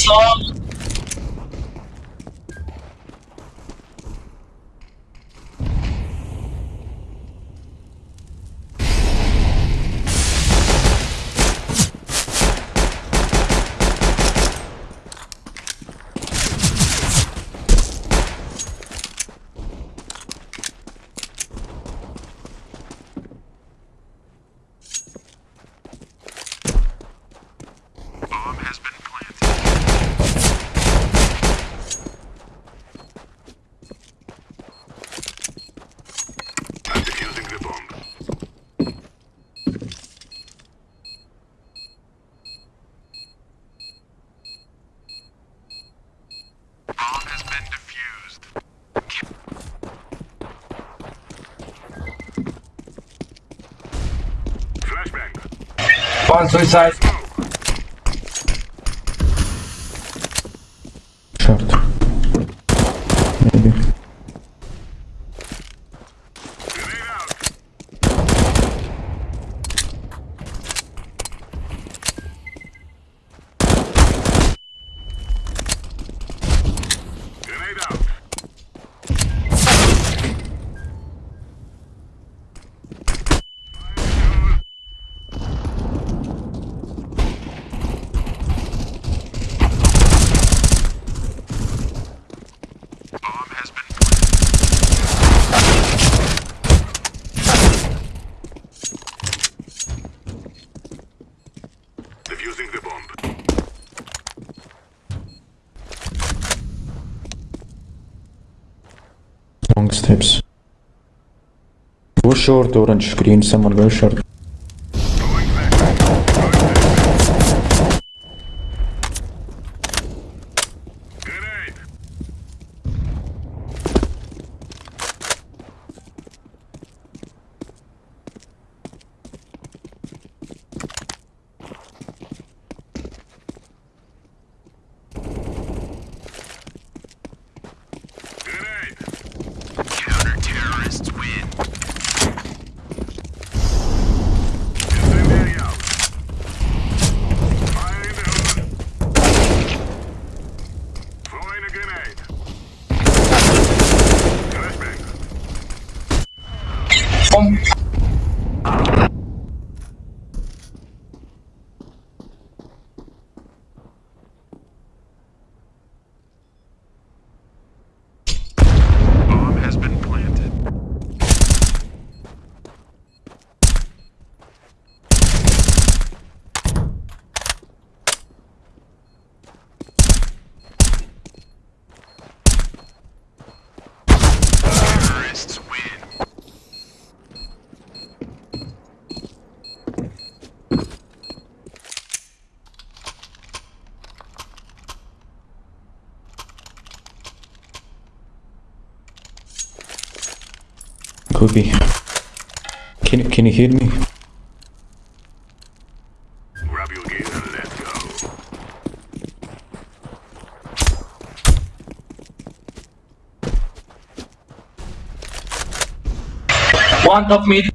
Six One suicide. long steps. वो short orange green से मर गए short Could be. Can, can you hear me? Grab your gear and let's go. One top mid.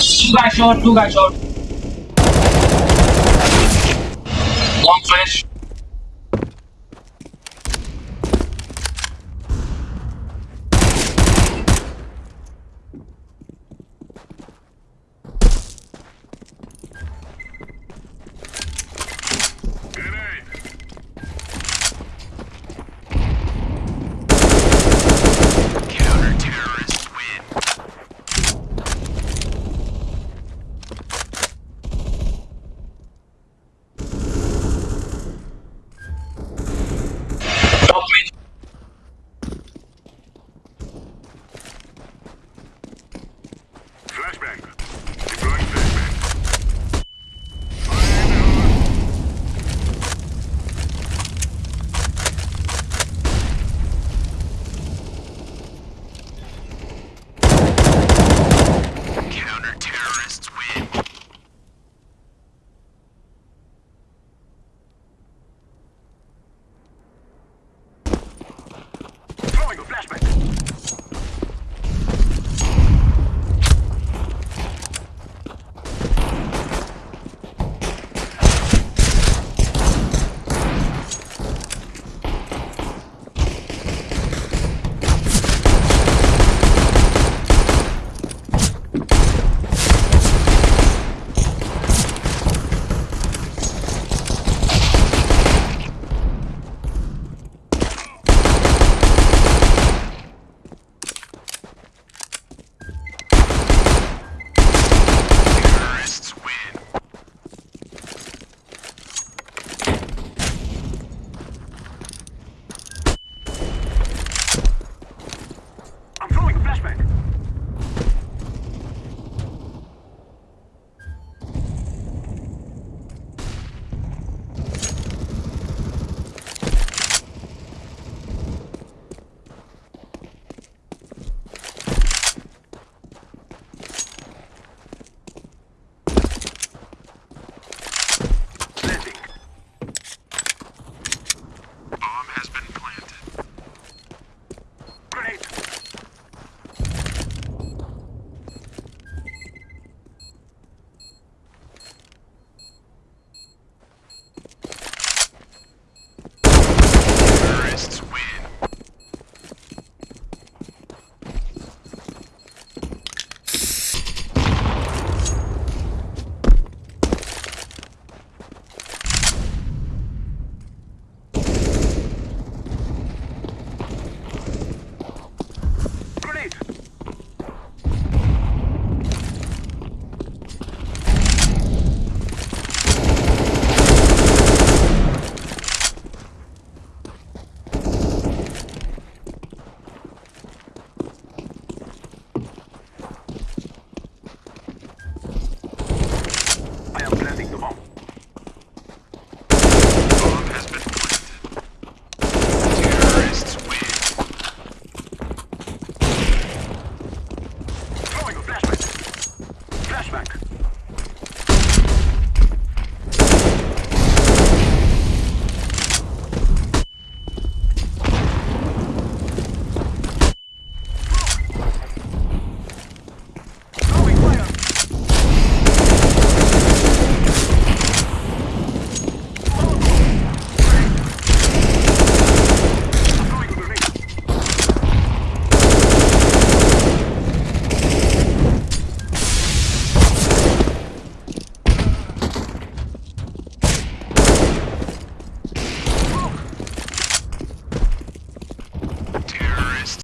Two guys short, two guys short. Long flash.